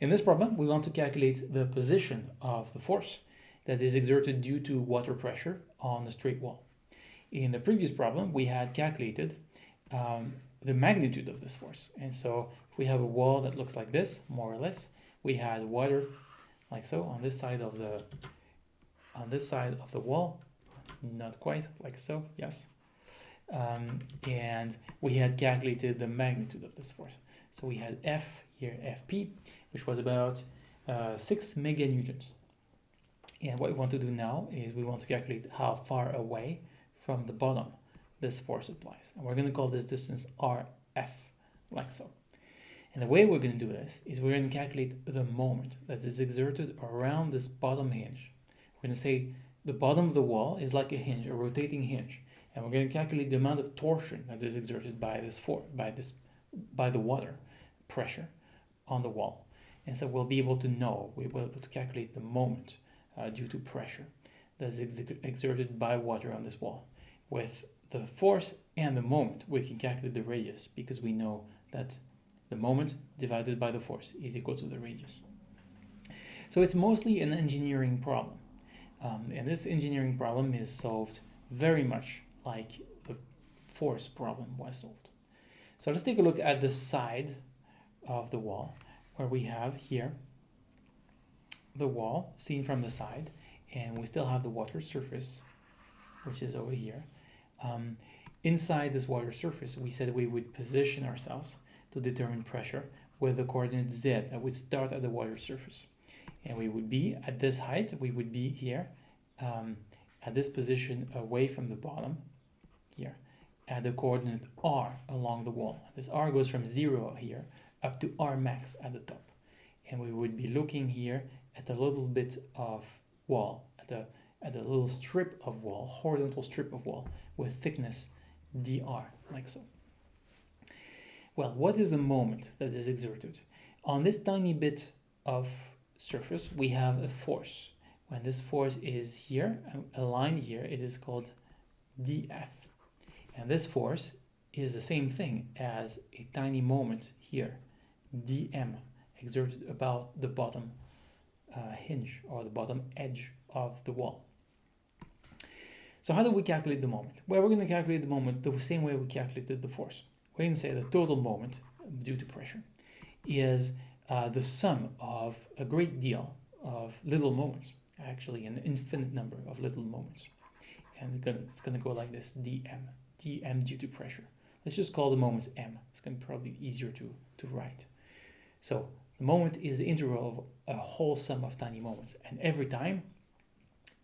In this problem, we want to calculate the position of the force that is exerted due to water pressure on a straight wall. In the previous problem, we had calculated um, the magnitude of this force. And so if we have a wall that looks like this, more or less, we had water like so on this side of the on this side of the wall, not quite like so, yes. Um, and we had calculated the magnitude of this force. So we had F here, Fp, which was about uh, 6 meganewtons. And what we want to do now is we want to calculate how far away from the bottom this force applies. And we're going to call this distance Rf, like so. And the way we're going to do this is we're going to calculate the moment that is exerted around this bottom hinge. We're going to say the bottom of the wall is like a hinge, a rotating hinge. And we're going to calculate the amount of torsion that is exerted by this for by this by the water pressure on the wall. And so we'll be able to know, we'll be able to calculate the moment uh, due to pressure that is ex exerted by water on this wall. With the force and the moment, we can calculate the radius because we know that the moment divided by the force is equal to the radius. So it's mostly an engineering problem. Um, and this engineering problem is solved very much like the force problem was solved. So let's take a look at the side of the wall where we have here the wall seen from the side and we still have the water surface which is over here. Um, inside this water surface we said we would position ourselves to determine pressure with the coordinate z that would start at the water surface and we would be at this height we would be here um, at this position away from the bottom here at the coordinate r along the wall this r goes from 0 here up to r max at the top and we would be looking here at a little bit of wall at a at a little strip of wall horizontal strip of wall with thickness dr like so well, what is the moment that is exerted? On this tiny bit of surface, we have a force. When this force is here, um, aligned here, it is called dF. And this force is the same thing as a tiny moment here, dm, exerted about the bottom uh, hinge or the bottom edge of the wall. So how do we calculate the moment? Well, we're going to calculate the moment the same way we calculated the force we can say the total moment due to pressure is uh, the sum of a great deal of little moments, actually an infinite number of little moments. And it's going to go like this, dm, dm due to pressure. Let's just call the moments m. It's going to probably be easier to, to write. So the moment is the integral of a whole sum of tiny moments. And every time,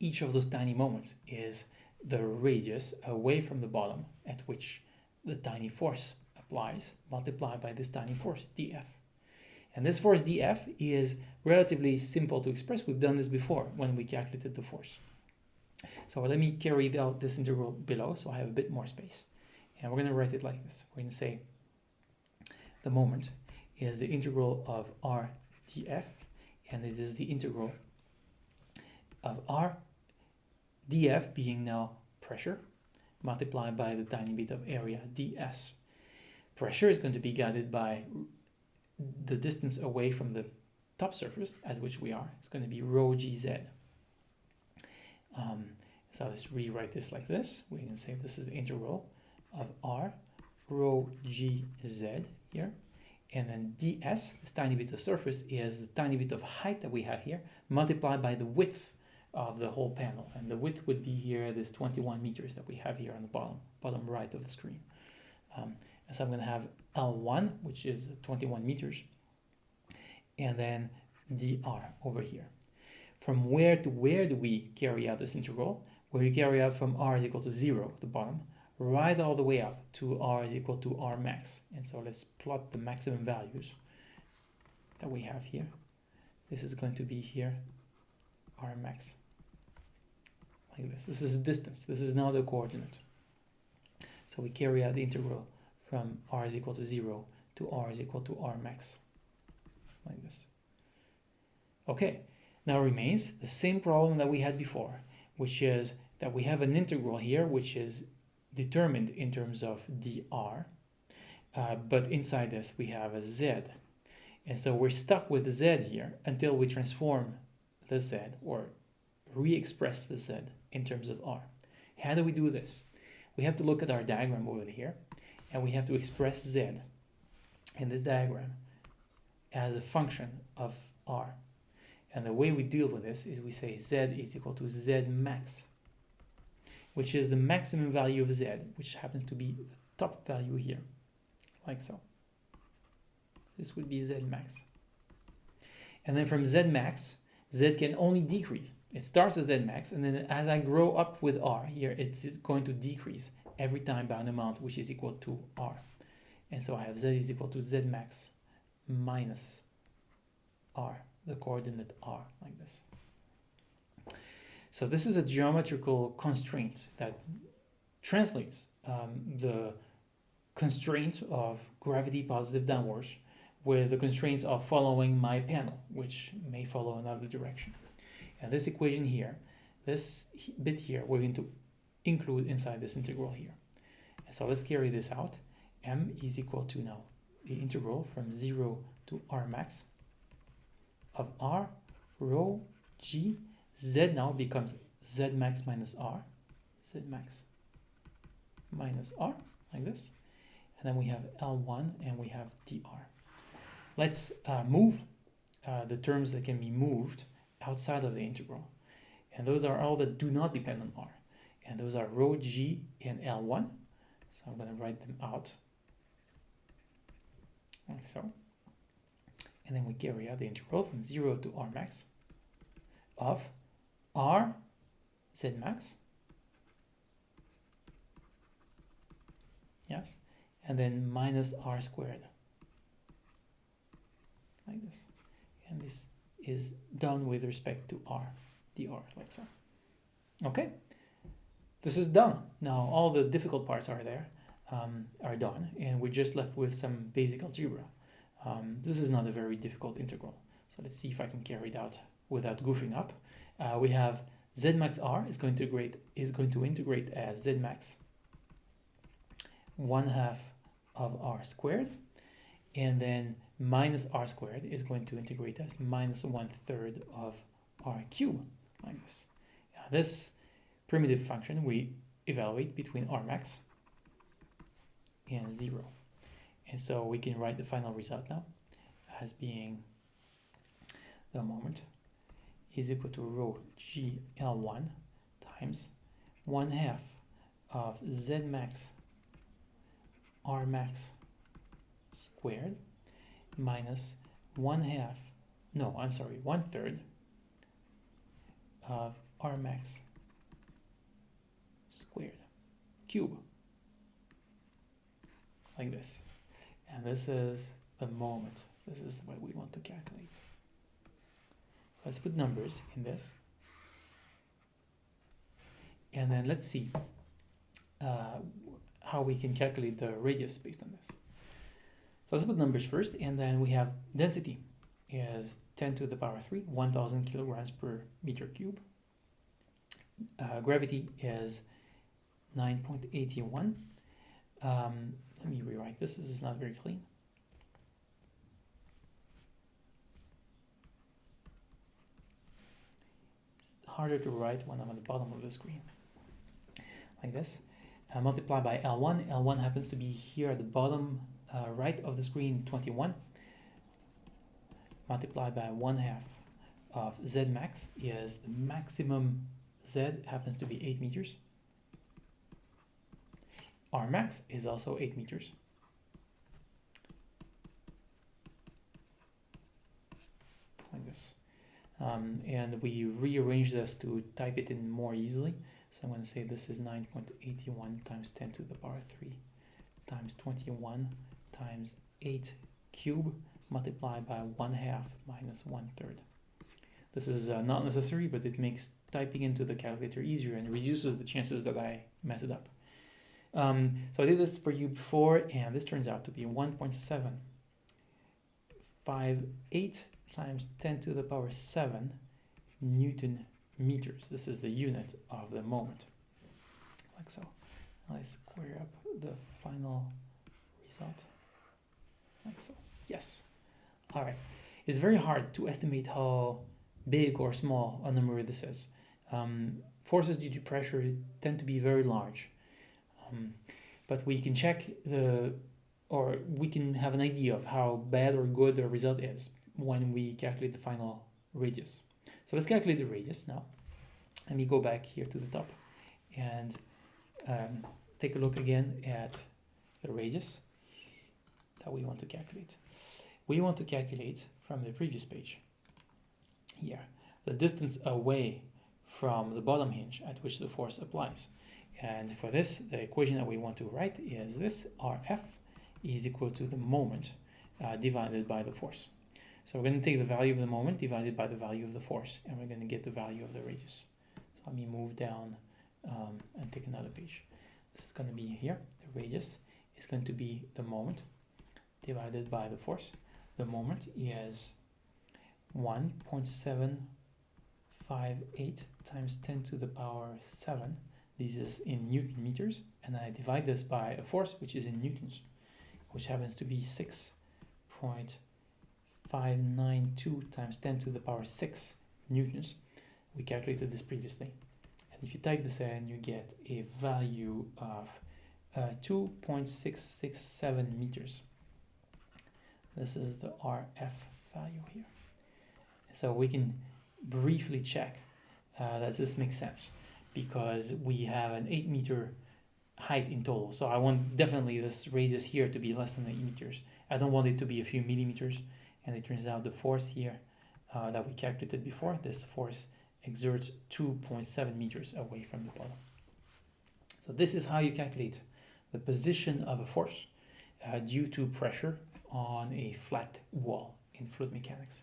each of those tiny moments is the radius away from the bottom at which the tiny force applies multiplied by this tiny force, dF. And this force dF is relatively simple to express. We've done this before when we calculated the force. So let me carry out this integral below so I have a bit more space. And we're going to write it like this. We're going to say the moment is the integral of r df and it is the integral of r df being now pressure multiplied by the tiny bit of area ds pressure is going to be guided by the distance away from the top surface at which we are. It's going to be rho gz. Um, so let's rewrite this like this. We can say this is the integral of r rho gz here. And then ds, this tiny bit of surface, is the tiny bit of height that we have here, multiplied by the width of the whole panel. And the width would be here, this 21 meters that we have here on the bottom, bottom right of the screen. Um, so I'm going to have L1, which is 21 meters, and then dr over here. From where to where do we carry out this integral? Where we carry out from r is equal to 0, the bottom, right all the way up to r is equal to r max. And so let's plot the maximum values that we have here. This is going to be here, r max, like this. This is distance. This is now the coordinate. So we carry out the integral from r is equal to 0 to r is equal to r max, like this. Okay, now remains the same problem that we had before, which is that we have an integral here, which is determined in terms of dr, uh, but inside this we have a z. And so we're stuck with z here until we transform the z or re-express the z in terms of r. How do we do this? We have to look at our diagram over here and we have to express z in this diagram as a function of r. And the way we deal with this is we say z is equal to z max, which is the maximum value of z, which happens to be the top value here, like so. This would be z max. And then from z max, z can only decrease. It starts as z max, and then as I grow up with r here, it is going to decrease every time by an amount which is equal to r. And so I have z is equal to z max minus r, the coordinate r, like this. So this is a geometrical constraint that translates um, the constraint of gravity positive downwards with the constraints of following my panel, which may follow another direction. And this equation here, this bit here, we're going to include inside this integral here. So let's carry this out. m is equal to now the integral from 0 to r max of r rho g z now becomes z max minus r. Z max minus r like this. And then we have L1 and we have dr. Let's uh, move uh, the terms that can be moved outside of the integral. And those are all that do not depend on r. And those are rho g and L1 so I'm going to write them out like so. And then we carry out the integral from 0 to r max of r z max. Yes. And then minus r squared. Like this. And this is done with respect to r, dr, like so. Okay. This is done. Now all the difficult parts are there um, are done and we're just left with some basic algebra. Um, this is not a very difficult integral. So let's see if I can carry it out without goofing up. Uh, we have z max r is going to integrate is going to integrate as z max 1 half of r squared and then minus r squared is going to integrate as minus one third of r cube like this. Now this primitive function we evaluate between r max and 0. And so we can write the final result now as being the moment is equal to rho g L1 times 1 half of Z max R max squared minus 1 half, no, I'm sorry, 1 third of R max squared cube like this. And this is the moment. This is what we want to calculate. Let's put numbers in this. And then let's see uh, how we can calculate the radius based on this. So let's put numbers first, and then we have density is 10 to the power 3, 1000 kilograms per meter cube. Uh, gravity is 9.81. Um, let me rewrite this. This is not very clean. It's harder to write when I'm at the bottom of the screen. Like this. Uh, multiply by L1. L1 happens to be here at the bottom uh, right of the screen, 21. Multiply by 1 half of Z max is the maximum Z happens to be 8 meters. R max is also 8 meters. Like this. Um, and we rearrange this to type it in more easily. So I'm going to say this is 9.81 times 10 to the power 3 times 21 times 8 cube multiplied by 1 half minus 1 third. This is uh, not necessary, but it makes typing into the calculator easier and reduces the chances that I mess it up. Um, so I did this for you before, and this turns out to be 1.758 times 10 to the power 7 Newton meters. This is the unit of the moment, like so. Let's square up the final result, like so. Yes, All right. It's very hard to estimate how big or small a number this is. Um, forces due to pressure tend to be very large. Um, but we can check the, or we can have an idea of how bad or good the result is when we calculate the final radius. So let's calculate the radius now. Let me go back here to the top and um, take a look again at the radius that we want to calculate. We want to calculate from the previous page here the distance away from the bottom hinge at which the force applies. And for this, the equation that we want to write is this RF is equal to the moment uh, divided by the force. So we're going to take the value of the moment divided by the value of the force, and we're going to get the value of the radius. So let me move down um, and take another page. This is going to be here. The radius is going to be the moment divided by the force. The moment is 1.758 times 10 to the power 7 this is in Newton meters, and I divide this by a force which is in newtons, which happens to be 6.592 times 10 to the power 6 newtons. We calculated this previously. And if you type this in, you get a value of uh, 2.667 meters. This is the RF value here. So we can briefly check uh, that this makes sense because we have an 8 meter height in total. So I want definitely this radius here to be less than 8 meters. I don't want it to be a few millimeters. And it turns out the force here uh, that we calculated before, this force exerts 2.7 meters away from the bottom. So this is how you calculate the position of a force uh, due to pressure on a flat wall in fluid mechanics.